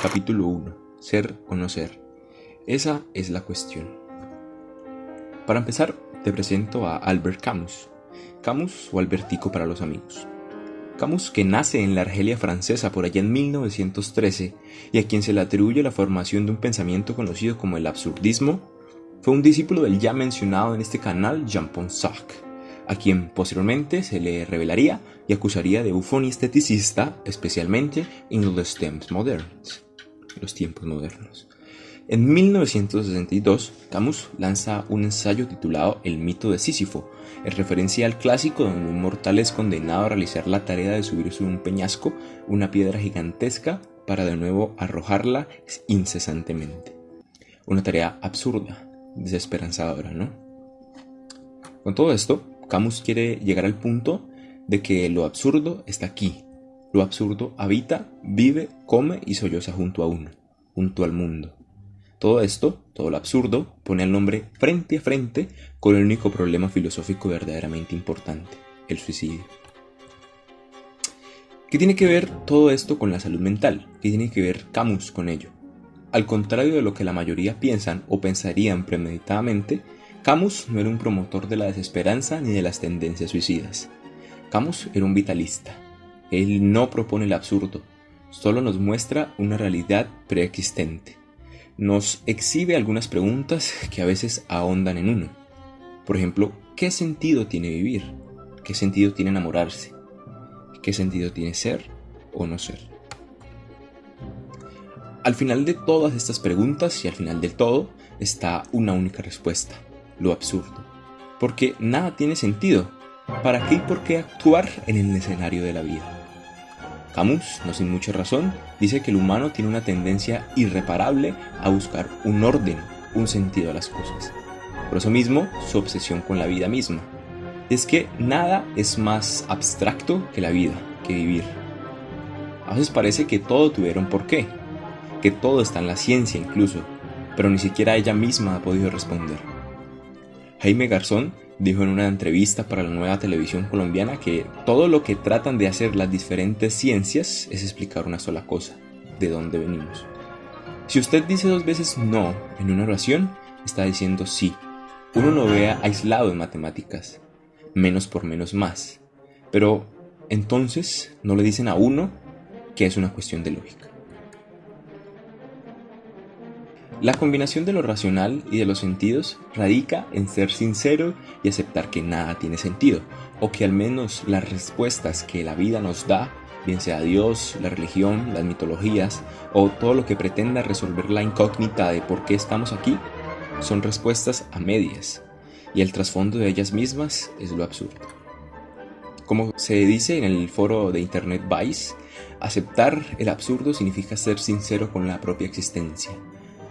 Capítulo 1. Ser o no ser. Esa es la cuestión. Para empezar, te presento a Albert Camus. Camus o Albertico para los amigos. Camus, que nace en la Argelia francesa por allá en 1913 y a quien se le atribuye la formación de un pensamiento conocido como el absurdismo, fue un discípulo del ya mencionado en este canal Jean-Paul Sartre, a quien posteriormente se le revelaría y acusaría de bufón esteticista, especialmente en los temps modernos los tiempos modernos. En 1962, Camus lanza un ensayo titulado El mito de Sísifo, en referencia al clásico donde un mortal es condenado a realizar la tarea de subir sobre un peñasco una piedra gigantesca para de nuevo arrojarla incesantemente. Una tarea absurda, desesperanzadora, ¿no? Con todo esto, Camus quiere llegar al punto de que lo absurdo está aquí, lo absurdo habita, vive, come y solloza junto a uno, junto al mundo. Todo esto, todo lo absurdo, pone al nombre frente a frente con el único problema filosófico verdaderamente importante, el suicidio. ¿Qué tiene que ver todo esto con la salud mental? ¿Qué tiene que ver Camus con ello? Al contrario de lo que la mayoría piensan o pensarían premeditadamente, Camus no era un promotor de la desesperanza ni de las tendencias suicidas. Camus era un vitalista, él no propone el absurdo, solo nos muestra una realidad preexistente. Nos exhibe algunas preguntas que a veces ahondan en uno. Por ejemplo, ¿qué sentido tiene vivir? ¿Qué sentido tiene enamorarse? ¿Qué sentido tiene ser o no ser? Al final de todas estas preguntas y al final del todo está una única respuesta, lo absurdo. Porque nada tiene sentido. ¿Para qué y por qué actuar en el escenario de la vida? Camus, no sin mucha razón, dice que el humano tiene una tendencia irreparable a buscar un orden, un sentido a las cosas. Por eso mismo, su obsesión con la vida misma. Es que nada es más abstracto que la vida, que vivir. A veces parece que todo tuviera un porqué, que todo está en la ciencia incluso, pero ni siquiera ella misma ha podido responder. Jaime Garzón dijo en una entrevista para la nueva televisión colombiana que todo lo que tratan de hacer las diferentes ciencias es explicar una sola cosa, de dónde venimos. Si usted dice dos veces no en una oración, está diciendo sí. Uno no vea aislado en matemáticas, menos por menos más. Pero entonces no le dicen a uno que es una cuestión de lógica. La combinación de lo racional y de los sentidos radica en ser sincero y aceptar que nada tiene sentido, o que al menos las respuestas que la vida nos da, bien sea Dios, la religión, las mitologías, o todo lo que pretenda resolver la incógnita de por qué estamos aquí, son respuestas a medias, y el trasfondo de ellas mismas es lo absurdo. Como se dice en el foro de internet Vice, aceptar el absurdo significa ser sincero con la propia existencia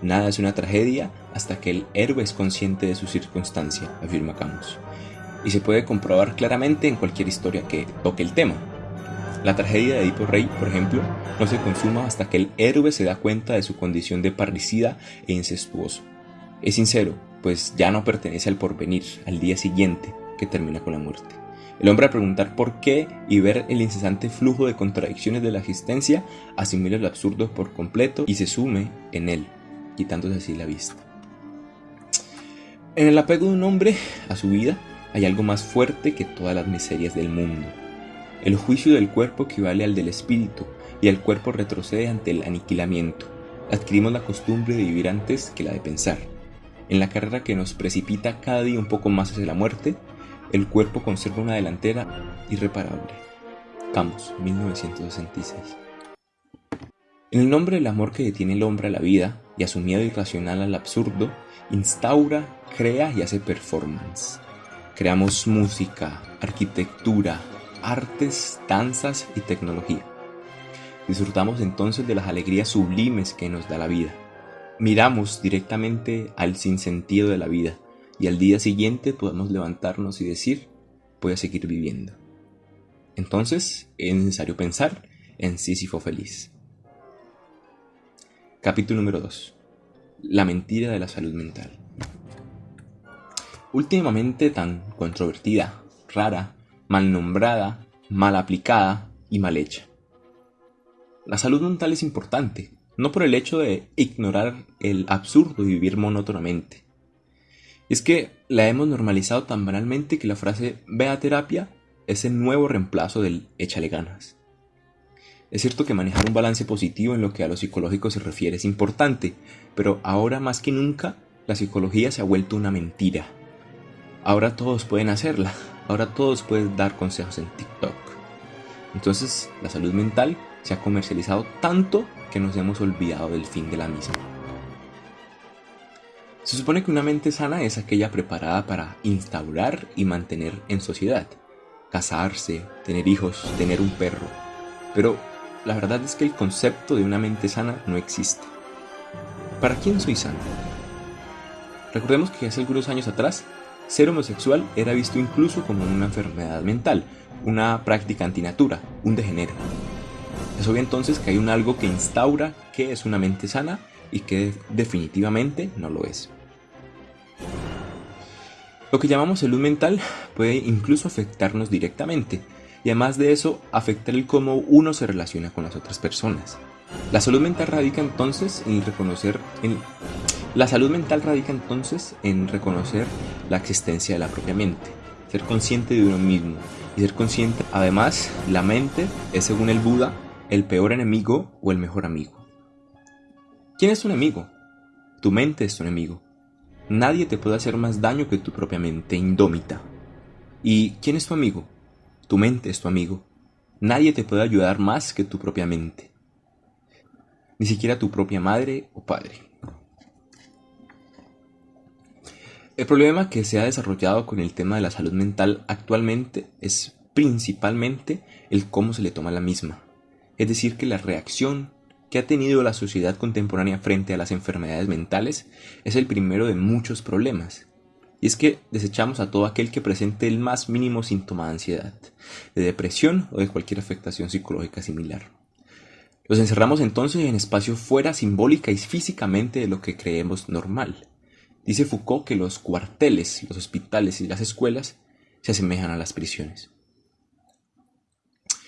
Nada es una tragedia hasta que el héroe es consciente de su circunstancia, afirma Camus. Y se puede comprobar claramente en cualquier historia que toque el tema. La tragedia de Edipo Rey, por ejemplo, no se consuma hasta que el héroe se da cuenta de su condición de parricida e incestuoso. Es sincero, pues ya no pertenece al porvenir, al día siguiente, que termina con la muerte. El hombre al preguntar por qué y ver el incesante flujo de contradicciones de la existencia, asimila el absurdo por completo y se sume en él, quitándose así la vista. En el apego de un hombre a su vida hay algo más fuerte que todas las miserias del mundo. El juicio del cuerpo equivale al del espíritu y el cuerpo retrocede ante el aniquilamiento. Adquirimos la costumbre de vivir antes que la de pensar. En la carrera que nos precipita cada día un poco más hacia la muerte, el cuerpo conserva una delantera irreparable. Camus, 1966. En el nombre del amor que detiene el hombre a la vida, y a su miedo irracional al absurdo, instaura, crea y hace performance. Creamos música, arquitectura, artes, danzas y tecnología. Disfrutamos entonces de las alegrías sublimes que nos da la vida. Miramos directamente al sinsentido de la vida y al día siguiente podemos levantarnos y decir, voy a seguir viviendo. Entonces es necesario pensar en Sísifo feliz. Capítulo número 2. La mentira de la salud mental. Últimamente tan controvertida, rara, mal nombrada, mal aplicada y mal hecha. La salud mental es importante, no por el hecho de ignorar el absurdo y vivir monótonamente. Es que la hemos normalizado tan banalmente que la frase ve terapia es el nuevo reemplazo del échale ganas. Es cierto que manejar un balance positivo en lo que a lo psicológico se refiere es importante, pero ahora más que nunca la psicología se ha vuelto una mentira. Ahora todos pueden hacerla, ahora todos pueden dar consejos en TikTok. Entonces la salud mental se ha comercializado tanto que nos hemos olvidado del fin de la misma. Se supone que una mente sana es aquella preparada para instaurar y mantener en sociedad, casarse, tener hijos, tener un perro. Pero la verdad es que el concepto de una mente sana no existe. ¿Para quién soy sano? Recordemos que hace algunos años atrás, ser homosexual era visto incluso como una enfermedad mental, una práctica antinatura, un degenero. Es obvio entonces que hay un algo que instaura qué es una mente sana y que definitivamente no lo es. Lo que llamamos salud mental puede incluso afectarnos directamente y además de eso afectar el cómo uno se relaciona con las otras personas. La salud mental radica entonces en reconocer la salud mental radica entonces en reconocer la existencia de la propia mente, ser consciente de uno mismo y ser consciente además la mente es según el Buda el peor enemigo o el mejor amigo. ¿Quién es tu enemigo? Tu mente es tu enemigo. Nadie te puede hacer más daño que tu propia mente indómita. ¿Y quién es tu amigo? Tu mente es tu amigo. Nadie te puede ayudar más que tu propia mente. Ni siquiera tu propia madre o padre. El problema que se ha desarrollado con el tema de la salud mental actualmente es principalmente el cómo se le toma la misma. Es decir, que la reacción que ha tenido la sociedad contemporánea frente a las enfermedades mentales es el primero de muchos problemas. Y es que desechamos a todo aquel que presente el más mínimo síntoma de ansiedad, de depresión o de cualquier afectación psicológica similar. Los encerramos entonces en espacios fuera simbólica y físicamente de lo que creemos normal. Dice Foucault que los cuarteles, los hospitales y las escuelas se asemejan a las prisiones.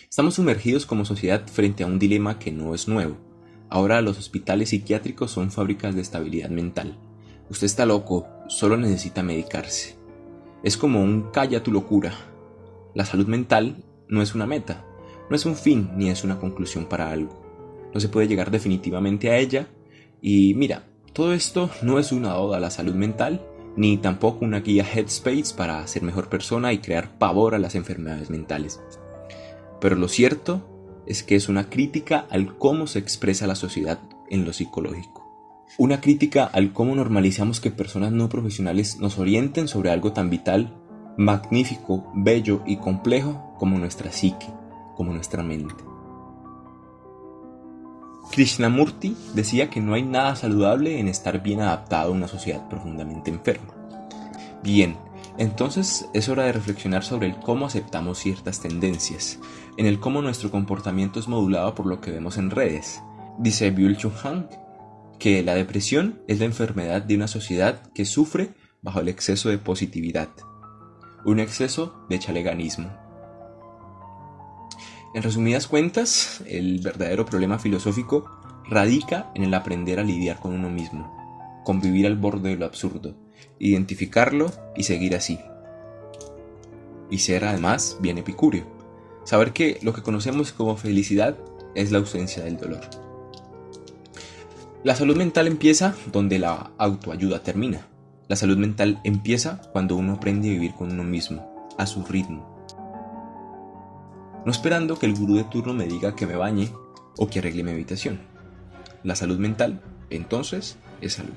Estamos sumergidos como sociedad frente a un dilema que no es nuevo. Ahora los hospitales psiquiátricos son fábricas de estabilidad mental. Usted está loco, solo necesita medicarse. Es como un calla tu locura. La salud mental no es una meta, no es un fin ni es una conclusión para algo. No se puede llegar definitivamente a ella y mira, todo esto no es una oda a la salud mental, ni tampoco una guía Headspace para ser mejor persona y crear pavor a las enfermedades mentales. Pero lo cierto es que es una crítica al cómo se expresa la sociedad en lo psicológico. Una crítica al cómo normalizamos que personas no profesionales nos orienten sobre algo tan vital, magnífico, bello y complejo como nuestra psique, como nuestra mente. Krishnamurti decía que no hay nada saludable en estar bien adaptado a una sociedad profundamente enferma. Bien, entonces es hora de reflexionar sobre el cómo aceptamos ciertas tendencias, en el cómo nuestro comportamiento es modulado por lo que vemos en redes. Dice Byul Chun Han que la depresión es la enfermedad de una sociedad que sufre bajo el exceso de positividad, un exceso de chaleganismo. En resumidas cuentas, el verdadero problema filosófico radica en el aprender a lidiar con uno mismo, convivir al borde de lo absurdo, identificarlo y seguir así. Y ser además bien epicúreo. Saber que lo que conocemos como felicidad es la ausencia del dolor. La salud mental empieza donde la autoayuda termina. La salud mental empieza cuando uno aprende a vivir con uno mismo, a su ritmo. No esperando que el gurú de turno me diga que me bañe o que arregle mi habitación. La salud mental, entonces, es salud.